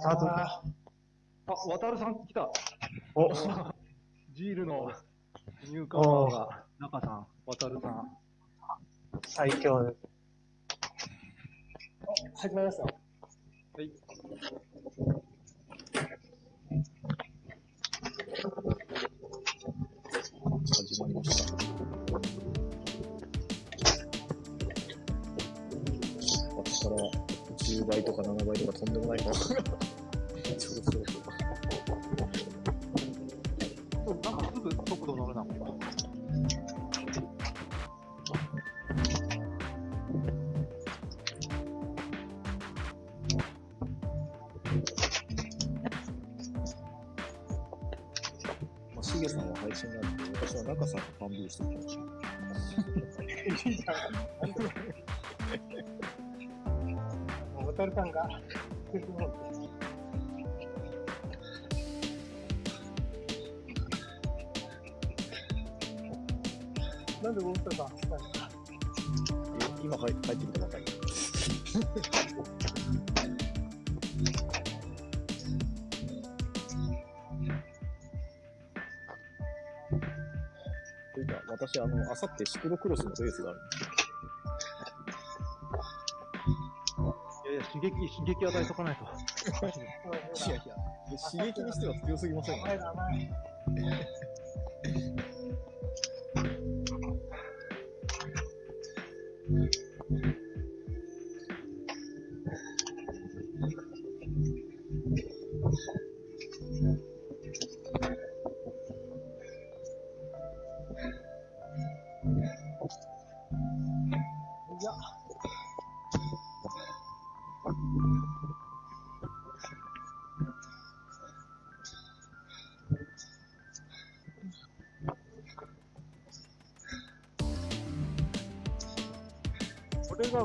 スタート。あ、渡るさん来た。お、ジールのニューカマーが、中さん、渡るさん。最強です。始まりました。はい。始まりました。私から10倍とか7倍とかとんでもないの。そうそうそう。なんかすぐ速度乗るな、ここ。まあ、しげさんは配信なんで、私は中さんとファンビューしてきました。もう渡るさんが、なんで渡るさん来たんですかえ今入帰ってきたばかり。というか、私、あの、あさってシクロクロスのレースがあるんですいや刺激、刺激与えとかないと。いやいや、刺激にしては強すぎません甘い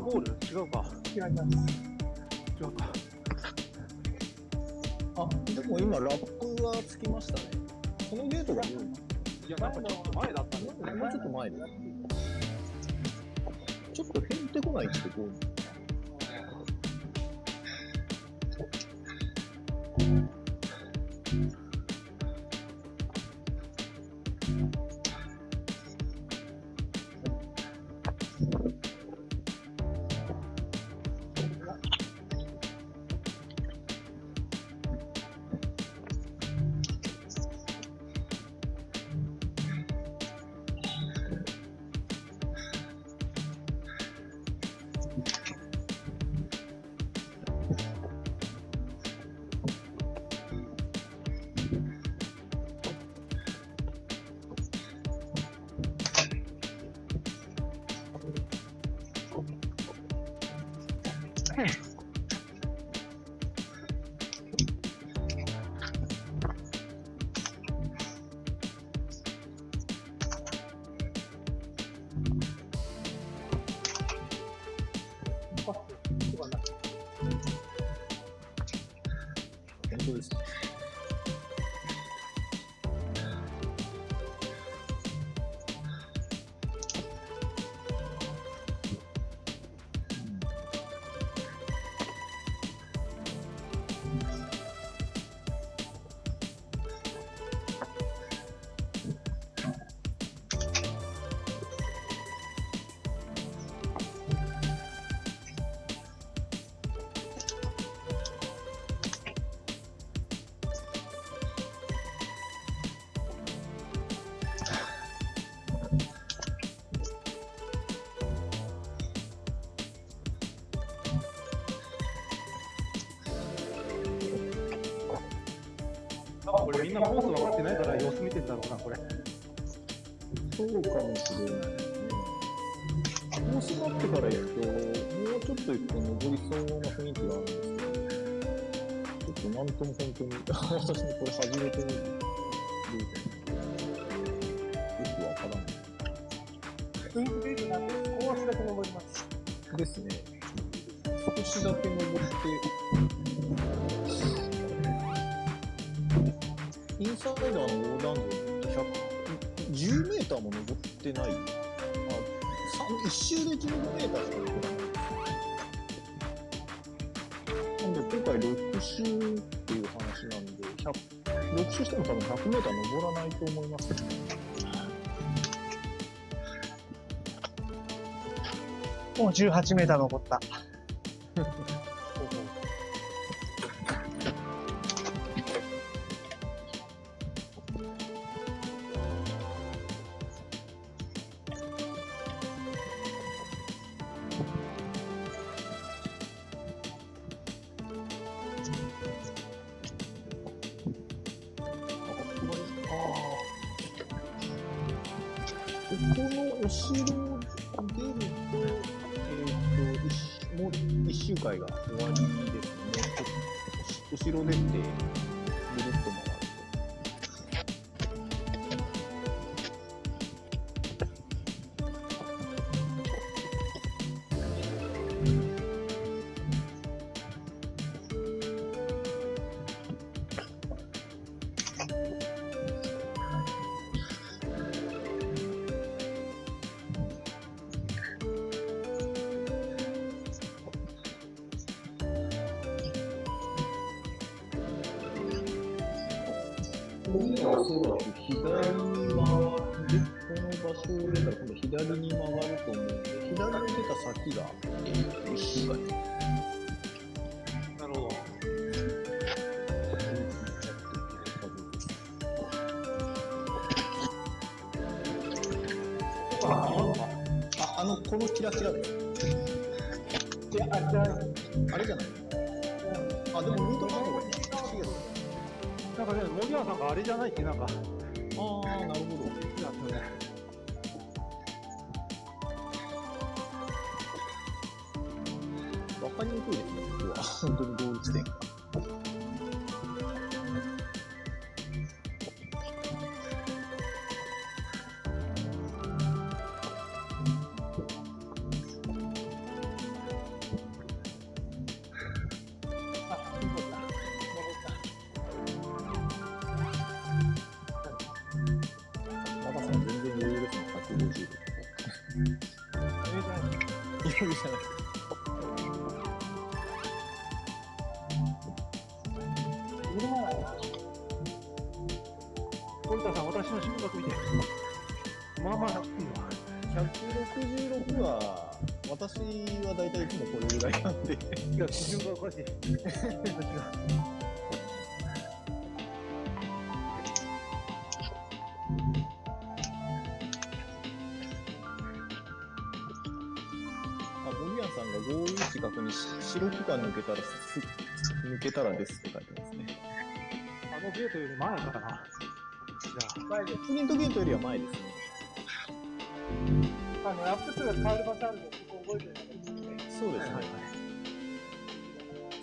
ゴール違うか。違います。違うか。あ、でも今、ラップはつきましたね。このゲートが多いいや、なんかちょっと前だったんだよね。もうちょっと前で。ちょっと変ってこないってこう？podcast. これみんなコース分かってないから様子見てんだろうな、これ。そうかもしれないですね。コースがってから行くと、もうちょっと行くと登りそうな雰囲気があるんですけど、ちょっとなんとも本当に、私もこれ初めて見る。サイダーの横断道って100 10メーターも登ってない。あ、さ1周で15メーターしか登らない。なんで、ほぼ回6周っていう話なんで、100 6周しても多分100メーター登らないと思いますね。もう18メーター残った。おそらく左に回る、この場所を出たら今度左に回ると思うんで、左に出た先が、えー、一周回。なるほど。あ、ああの、このキラキラです。いや、あ、じゃあ、あれじゃない？ね、森山さんがあれじゃないってなんか、ああ、なるほど。やつね。わかりにくいですね、ここは。本当にゴール地点が。5一角に白木が抜けたらす、抜けたらですって書いてますね。あのゲートより前かな。じゃあ。前で、プリントゲートよりは前ですね。あの、アップ2が変わる場所あるの、ここ覚えてるですそうです、ね、はいはい。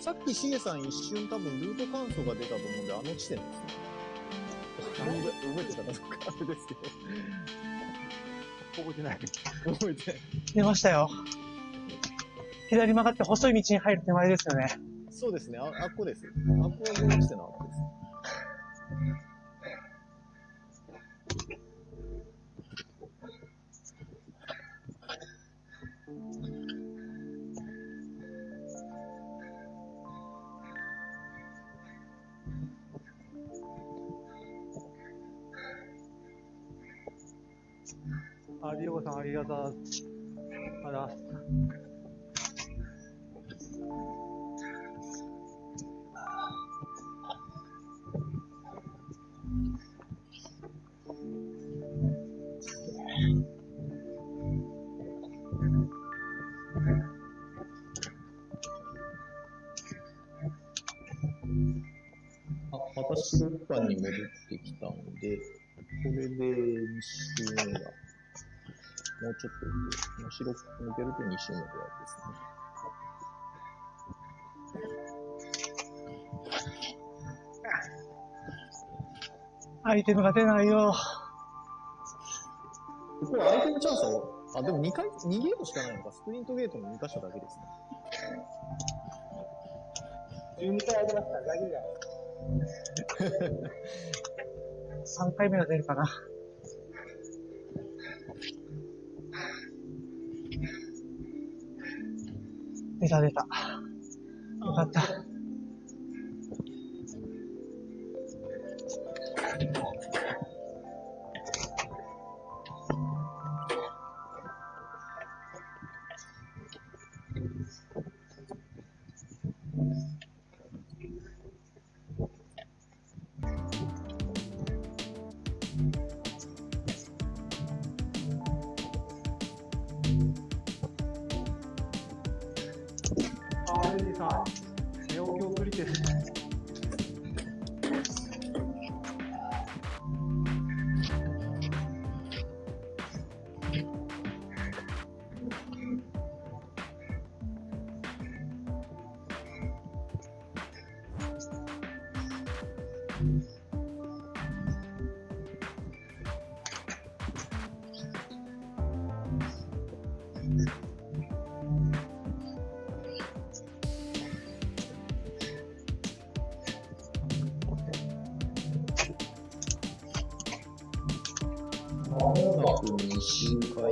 さっきしげさん一瞬多分ルート感想が出たと思うんで、あの地点ですね。覚えてたかどうかあれですけど。覚えてない。覚えてない。出ましたよ。左曲がって細い道に入る手前ですよね。そうですね、ああっこです。あっこはゴール地点のあっこです？あ、リオさん、ありがとう。あら。で、これで2周目が、もうちょっとで、もう白く抜けると2周目で終わりですね。アイテムが出ないよ。ここはアイテムチャンスを、あ、でも2回、2ゲートしかないのか、スプリントゲートの2箇所だけですね。12回あげました。大丈夫だよ。3回目が出るかな。出た出た。よかった。まもなく2週間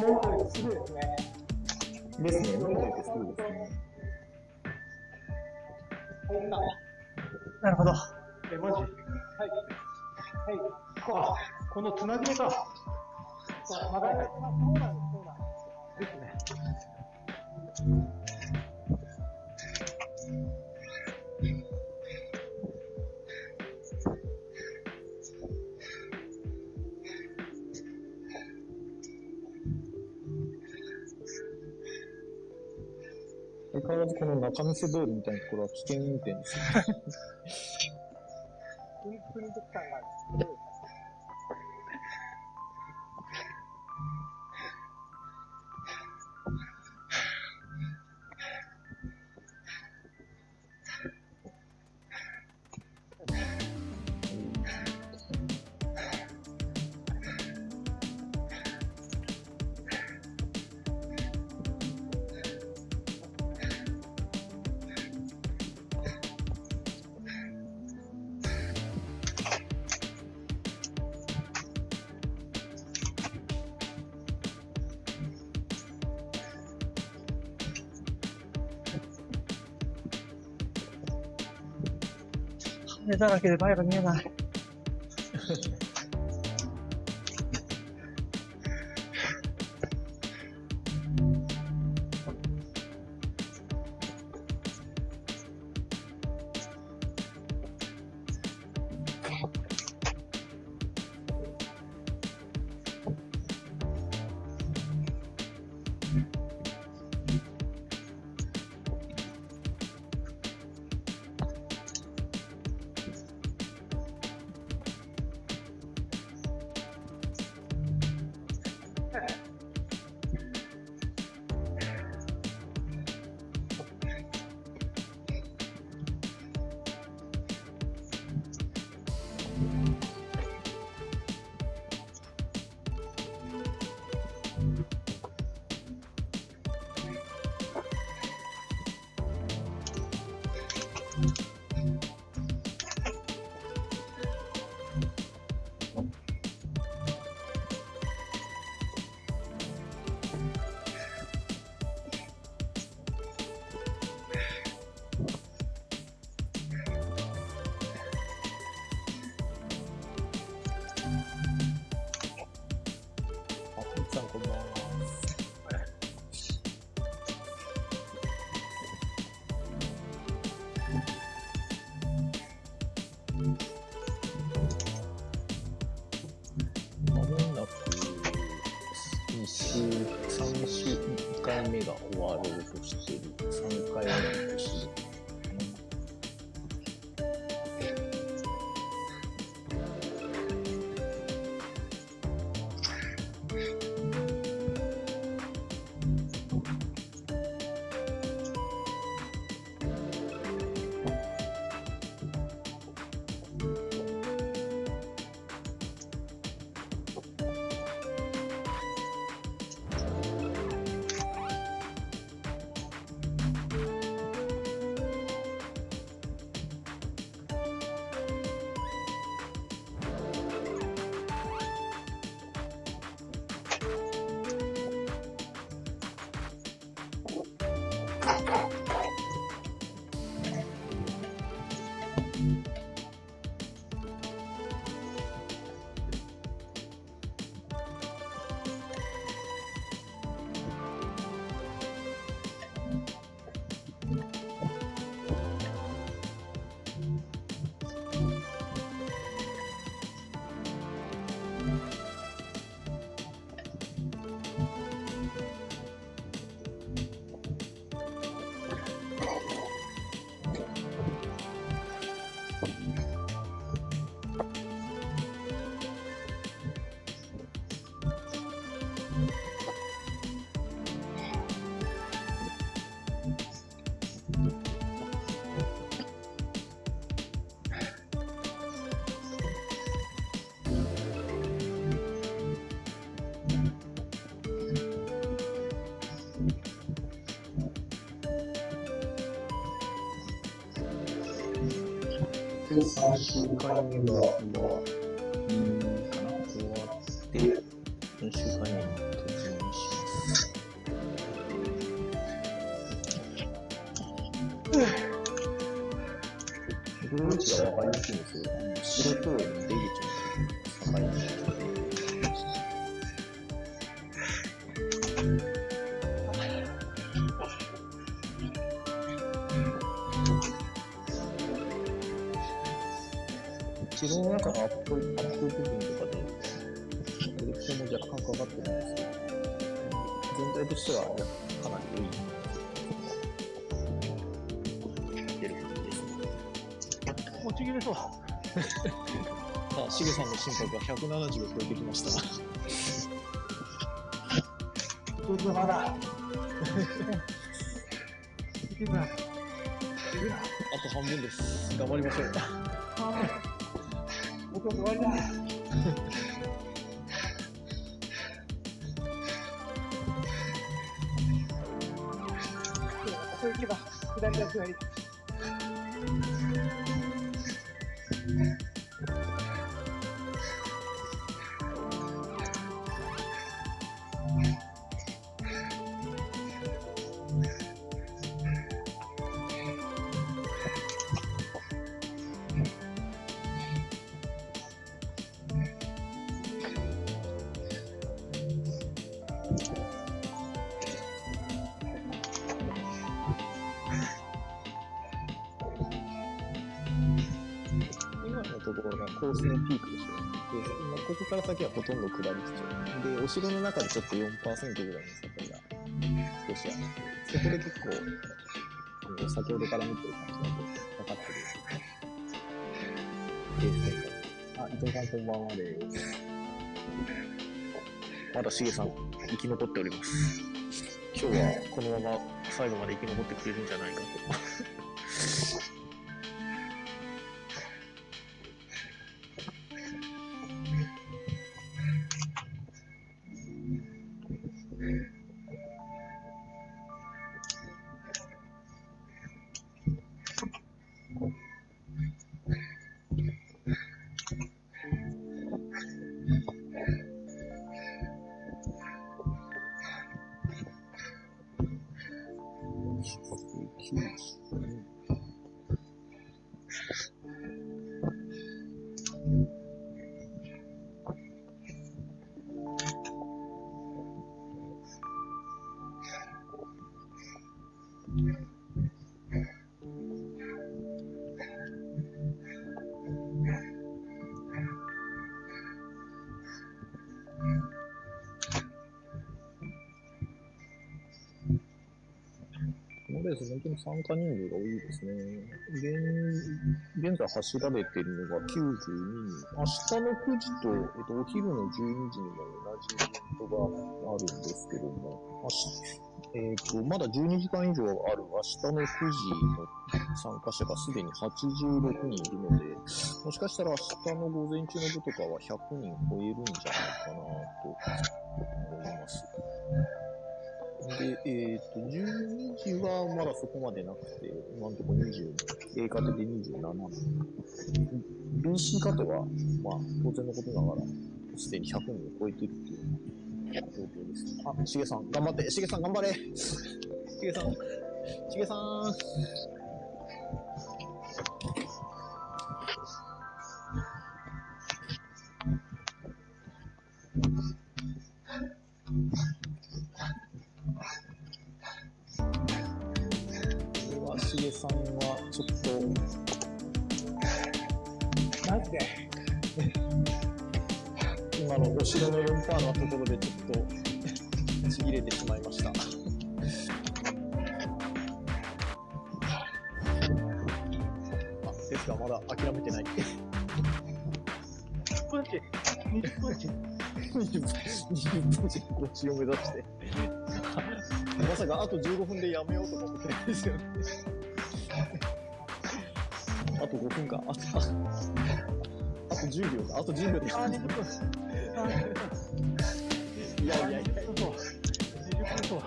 もうですですね。なるほど。え、マジ？はい。はい。あ、このつなぎ目か。曲がります。相変わらずこの中見世通りみたいなところは危険運転ですね。プリプリント感がある。すごいだらけで前が見えない。が終3週間目が、自分の中のアップ、アップ部分とかで、エレクトも若干かかってるんですけど、全体としてはかなり良い。出るですね。もうちぎれそう。さあ、しげさんの心拍が170を超えてきました。ちょっとまだ。いけない。あと半分です。頑張りましょう。もうちょっと終わりだ。これ行けば、左だ左。今コースのピークでしょ。で、今ここから先はほとんど下り基調。で、お城の中でちょっと4%ぐらいの坂が少しあって、そこで結構、あの先ほどから見てる感じだとかかってる。レース展開。あ、伊藤さんこんばんはです。まだしげさん生き残っております。今日はこのまま最後まで生き残ってくれるんじゃないかと。このレース、本当に参加人数が多いですね。現現在走られているのが92人。明日の9時と、えっと、お昼の12時にも同じイベントがあるんですけども、明日えっと、まだ12時間以上ある明日の9時の参加者がすでに86人いるので、もしかしたら明日の午前中の部とかは100人超えるんじゃないかなと思います。で、えっ、と、12時はまだそこまでなくて、今のところ20、A カテで27人。BC カテは、まあ、当然のことながら、すでに100人を超えているっていう状況です。あ、しげさん、頑張って、しげさん頑張れしげさん、しげさん。ですがまだ諦めてない。10分値。20分値。20分、20分でこっちを目指して。まさかあと15分でやめようと思ってないですよね。あと5分か。あと、ああと10秒か。あと10秒であ、20分。あ、20分。いやいやいや。そうそう。20分そう。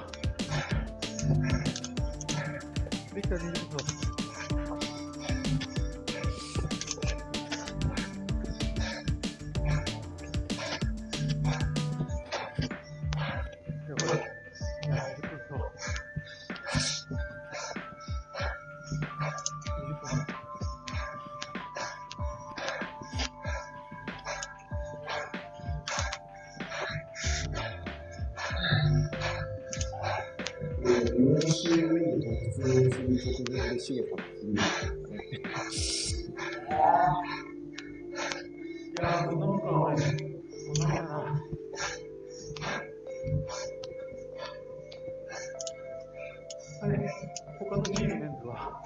できた20分そう。普通に直前でシゲさんが次ですかね。い。やー、こんなもんか俺、こんなやな。あれ、他のチームメンツは、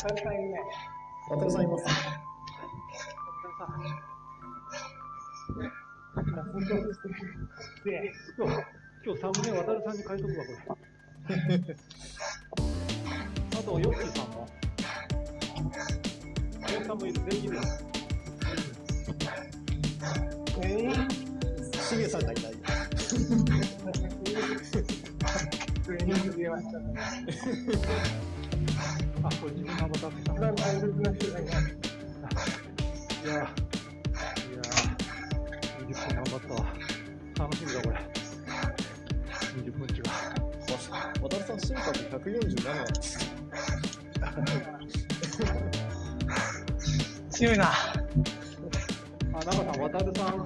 渡辺さんい。るね。渡辺さんい。ますで、今日、今日サムネ渡るさんに書い。とくわ、これ。あと、ヨッキーさんも。ヨッキーさんもいる、全員いるよ。全員シゲさんがいない。全員出ましたね。あ、これ自分のアバター使一番大切な人がいやー、いやー、20分頑張ったわ。楽しみだ、これ。20分違う。渡辺さん、心拍147なんです。強いな。あ、中さん、渡るさん、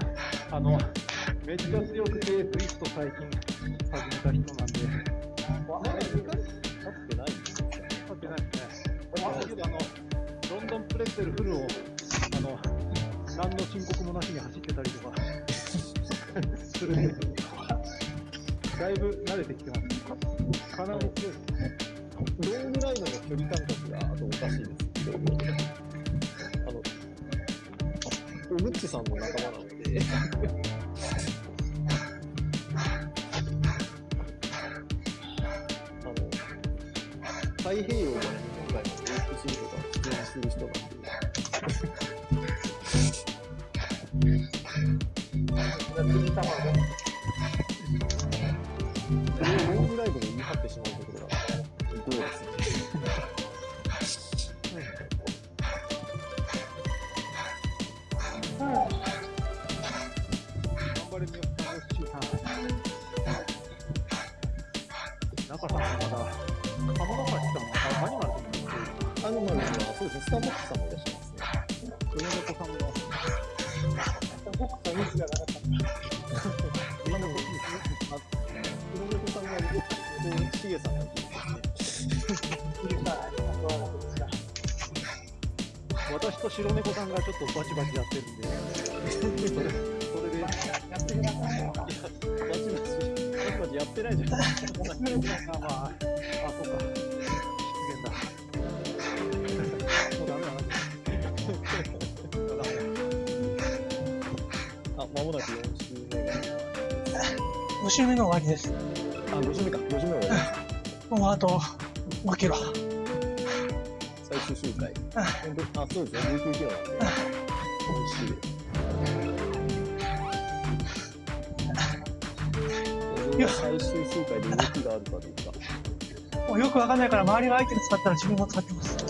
あの、めっちゃ強くて、ツイスト最近始めた人なんで、まだ2回経ってない？んですかね。立ってないですね。だけど、あの、ロンドンプレッツェルフルを、あの、何の申告もなしに走ってたりとか、するんですよ。だいぶ慣れてきてます。かなり強いですね。ロングライドの距離感覚があとおかしいですけど、あの、おむっちさんの仲間なので、あの、太平洋から日本海まで往復するとか普通にする人なんで、辻様がそってしまうっとバチバチやってるんで、それ、それで、やってくださいよ。バチバチ、バチバチやってないじゃないですか。あ、まあ、あ、そうか。失言だ。もうダメだな。あ、間もなく4週目が。5周目の終わりです。あ、5週目か。5週目終わり。もうあと5キロ。最終周回。あ、そうですね。19キロなんで。今週。これが最終周回で動きがあるかどうか。もうよくわかんないから周りがアイテム使ったら自分も使ってます。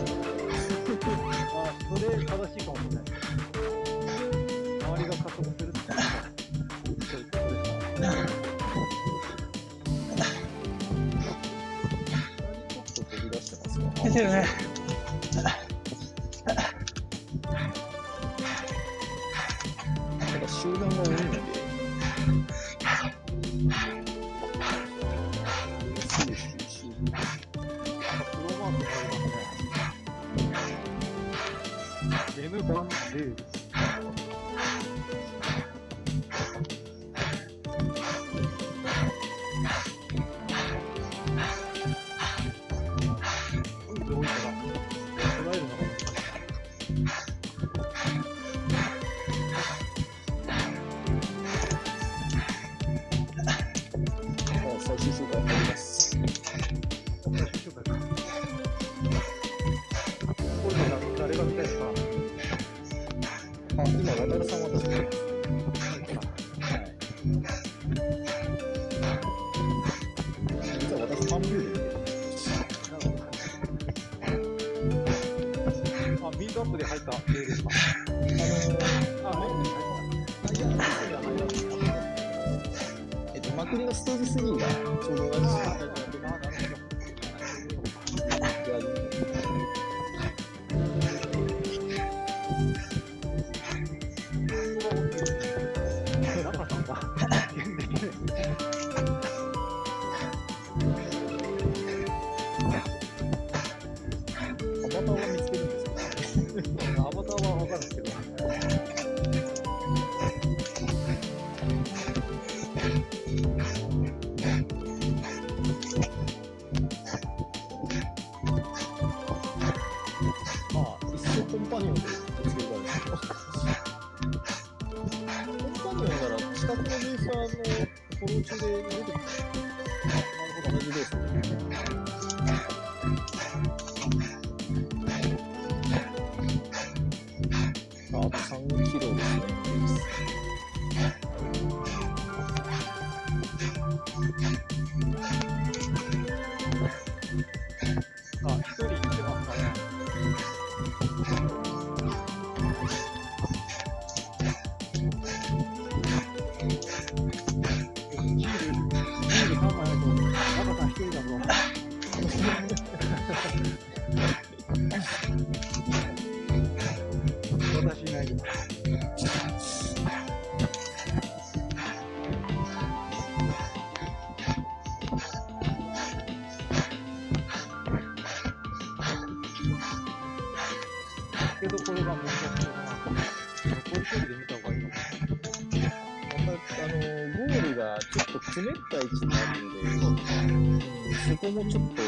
対1になるんで、そこもちょっと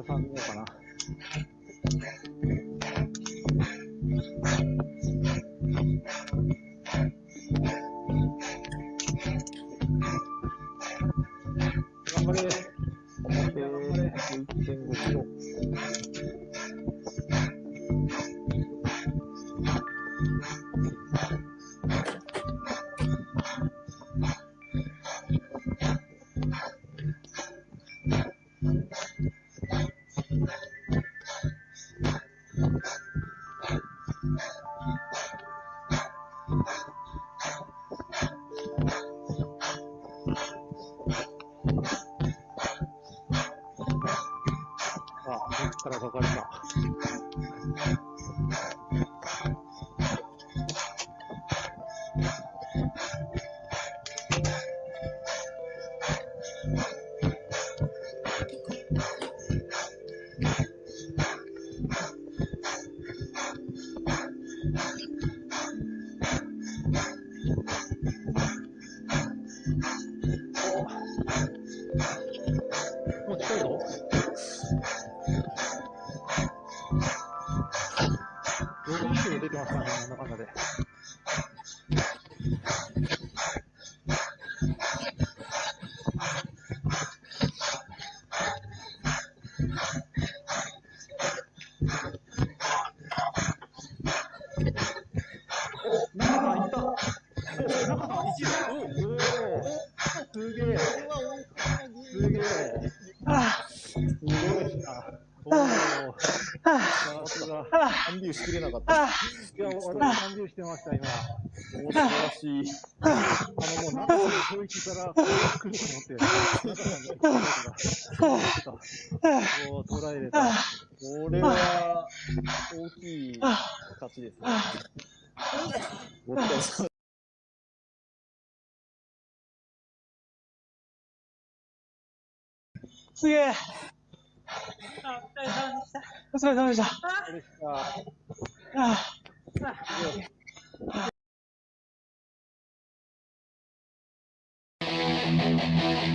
efendim. あ、僕からかかれた。しきれなかった。いや、私してました、今。素晴らしい。あの、もう、ら来ると思って、もう捉えれた。これは、大きい勝ちですね。すげえお疲れ様でした。お疲れ様でした。